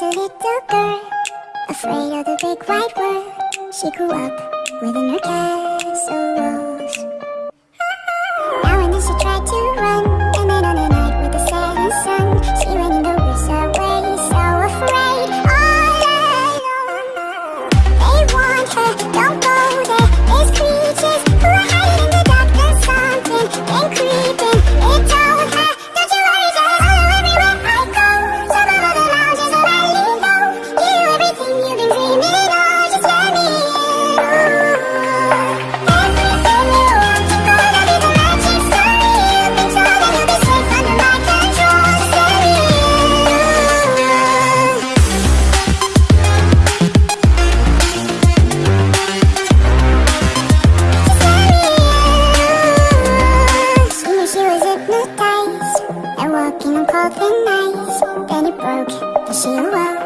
was a little girl Afraid of the big wide world. She grew up within her castle wall. working on cold popping ice Then it broke, the shield